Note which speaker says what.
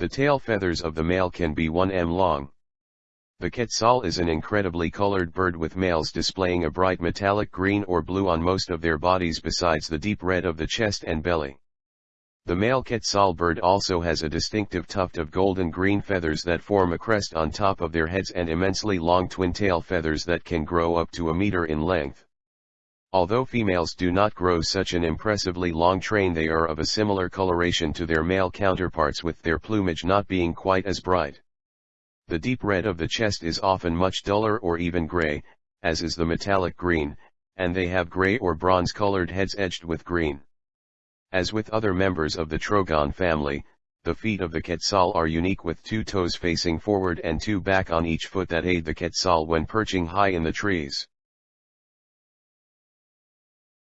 Speaker 1: The tail feathers of the male can be 1 m long. The quetzal is an incredibly colored bird with males displaying a bright metallic green or blue on most of their bodies besides the deep red of the chest and belly. The male quetzal bird also has a distinctive tuft of golden green feathers that form a crest on top of their heads and immensely long twin tail feathers that can grow up to a meter in length. Although females do not grow such an impressively long train they are of a similar coloration to their male counterparts with their plumage not being quite as bright. The deep red of the chest is often much duller or even gray, as is the metallic green, and they have gray or bronze-colored heads edged with green. As with other members of the Trogon family, the feet of the quetzal are unique with two toes facing forward and two back on each foot that aid the quetzal when perching high in the trees.